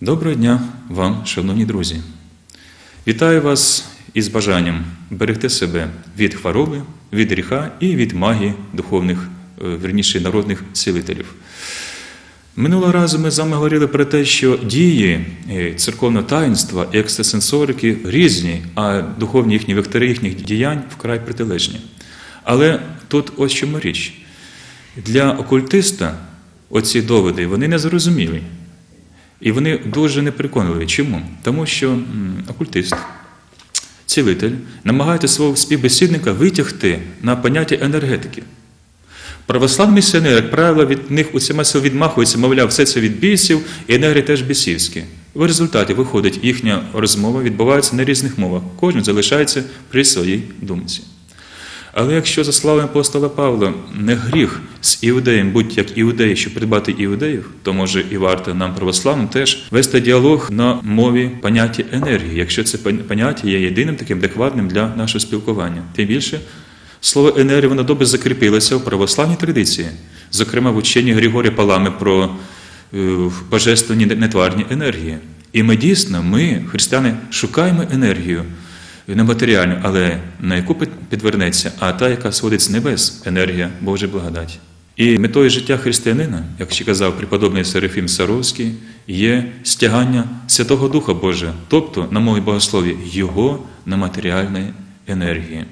Доброго дня вам, шановні друзі. Вітаю вас із бажанням берегти себе від хвороби, від гріха і від магії духовних, е, верніше народних цілителів. Минулого разу ми з вами говорили про те, що дії е, церковного таїнства і екстрасенсорики різні, а духовні їхні вектори їхніх діянь вкрай протилежні. Але тут ось чому річ. Для окультиста оці доводи вони не зрозумілі. І вони дуже непереконливі. Чому? Тому що окультист, цілитель, намагається свого співбесідника витягти на поняття енергетики. Православні місіонери, як правило, від них усіма сил відмахуються, мовляв, все це від бісів, і енергії теж бісівські. В результаті виходить, їхня розмова відбувається на різних мовах. Кожен залишається при своїй думці. Але якщо, за словами апостола Павла, не гріх з іудеєм, будь як іудеї, щоб придбати іудеїв, то може і варто нам, православним, теж вести діалог на мові поняття енергії, якщо це поняття є єдиним таким адекватним для нашого спілкування. Тим більше, слово енергія воно добре закріпилося в православній традиції, зокрема в ученні Григорія Палами про е, божественні нетварні енергії. І ми дійсно, ми, християни, шукаємо енергію нематеріальну, але на яку підвернеться, а та, яка сходить з небес, енергія Божої благодаті. І метою життя християнина, як ще казав преподобний Серафім Саровський, є стягання Святого Духа Божого, тобто, на мові богослові, Його нематеріальної енергії.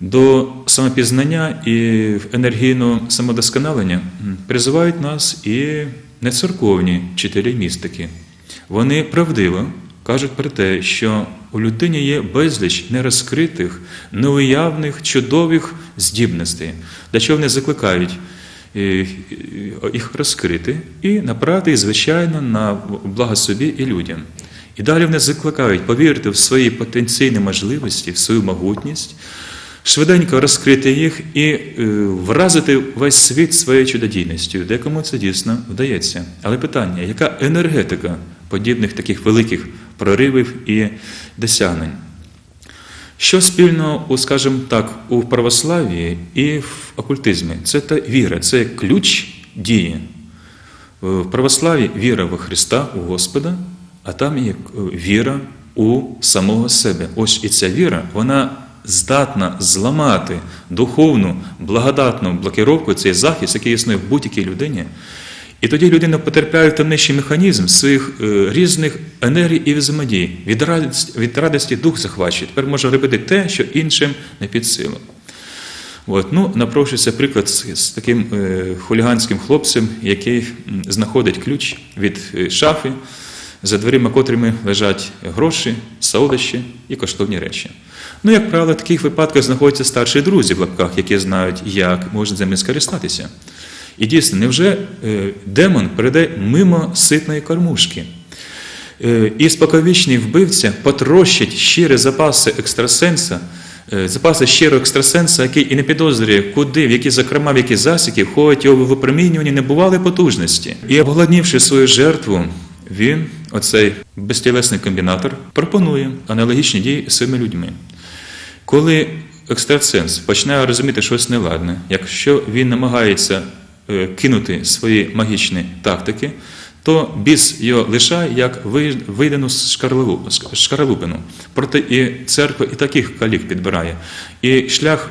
До самопізнання і енергійного самодосконалення призивають нас і нецерковні вчителі містики. Вони правдиво кажуть про те, що у людині є безліч нерозкритих, неуявних, чудових здібностей, для чого вони закликають е, їх розкрити і направити, звичайно, на благо собі і людям. І далі вони закликають повірити в свої потенційні можливості, в свою могутність, швиденько розкрити їх і е, вразити весь світ своєю чудодійністю, декому це дійсно вдається. Але питання, яка енергетика подібних таких великих проривів і досягнень? Що спільно, у, скажімо так, у православії і в окультизмі? Це та віра, це ключ дії. В православі віра во Христа, у Господа, а там є віра у самого себе. Ось і ця віра, вона здатна зламати духовну, благодатну блокировку, цей захист, який існує в будь-якій людині. І тоді людина потерпляє втомничий механізм своїх е, різних енергій і взаємодій. Від радості, від радості дух захвачує. Тепер може робити те, що іншим не під силу. От. Ну, Напрошується приклад з, з таким е, хуліганським хлопцем, який знаходить ключ від е, шафи, за дверима котрими лежать гроші, солодощі і коштовні речі. Ну, як правило, в таких випадках знаходяться старші друзі в лапках, які знають, як можна ними скористатися. І дійсно, невже е, демон перейде мимо ситної кормушки? Е, і споковічний вбивця потрощить щирі запаси екстрасенса, е, запаси щирого екстрасенса, який і не підозрює, куди, в які, зокрема, в які засіки входять його випромінювання небували потужності. І обгладнівши свою жертву, він, оцей безтілесний комбінатор, пропонує аналогічні дії своїми людьми. Коли екстрасенс починає розуміти щось неладне, якщо він намагається кинути свої магічні тактики, то біс його лишає як вийдену шкаралупину. Проте і церква і таких калік підбирає. І шлях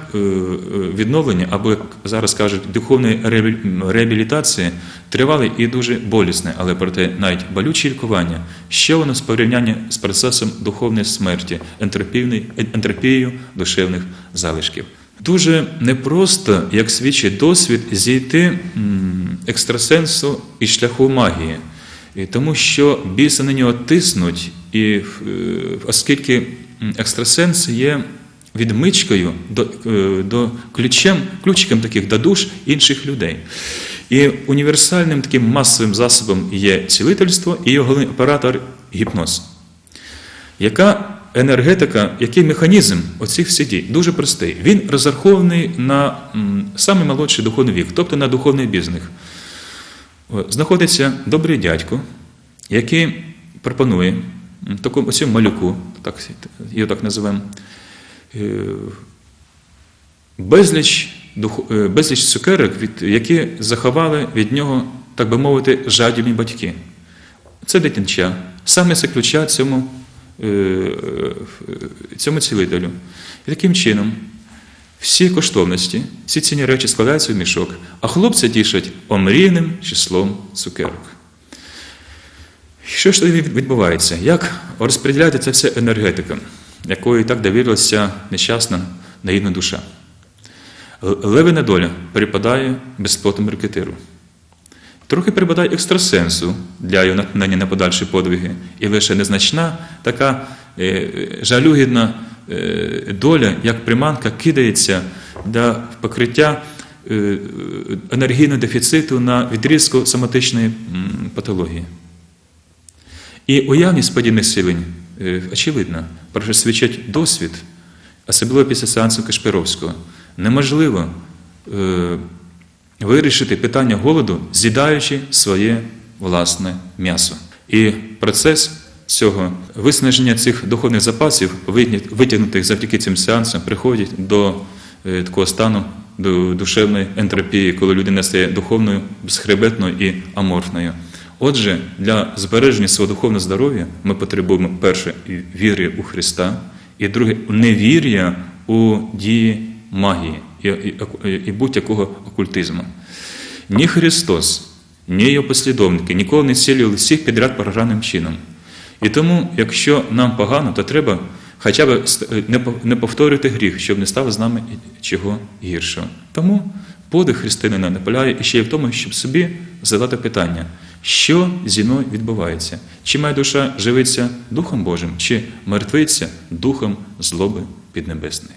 відновлення, або, як зараз кажуть, духовної реабілітації тривалий і дуже болісний, але проте навіть болюче лікування, ще воно з порівняння з процесом духовної смерті, ентропією душевних залишків. Дуже непросто, як свідчить досвід, зійти екстрасенсу із шляху магії, тому що біси на нього тиснуть, і оскільки екстрасенс є відмичкою до, до ключем, ключиком таких до душ інших людей. І універсальним таким масовим засобом є цілительство і його оператор гіпноз. Яка енергетика, який механізм оцих всіх дій? Дуже простий. Він розрахований на самий молодший духовний вік, тобто на духовний бізнес. Знаходиться добрий дядько, який пропонує такому цьому малюку, так, його так називаємо, безліч дух- е, безліч цукерок, які заховали від нього, так би мовити, жадібні батьки. Це дитинча, саме це ключа цьому, е, е, цьому цілителю. І таким чином всі коштовності, всі цінні речі складаються в мішок, а хлопця тішать омрійним числом цукерок. Що ж тоді відбувається? Як розподіляти це все енергетика, якою так довірилася нещасна наївна душа? Левина доля перепадає безплотному рекетиру. Трохи припадає екстрасенсу для його натхнення на подальші подвиги, і лише незначна така е, жалюгідна е, доля, як приманка, кидається для покриття е, енергійного дефіциту на відрізку соматичної патології. І уявність подібних силень е, очевидна, про що свідчить досвід, особливо після сеансу Кашпировського. Неможливо вирішити питання голоду, з'їдаючи своє власне м'ясо. І процес цього виснаження цих духовних запасів, витягнутих завдяки цим сеансам, приходить до е, такого стану до душевної ентропії, коли людина стає духовною, безхребетною і аморфною. Отже, для збереження свого духовного здоров'я ми потребуємо перше віри у Христа, і друге невір'я у дії магії і, і, і будь-якого окультизму. Ні Христос, ні його послідовники ніколи не зцілювали всіх підряд програмним чином. І тому, якщо нам погано, то треба хоча б не пов- повторювати гріх, щоб не стало з нами чого гіршого. Тому подих християнина не полягає ще й в тому, щоб собі задати питання, що зі мною відбувається? Чи моя душа живиться Духом Божим, чи мертвиться Духом злоби піднебесної?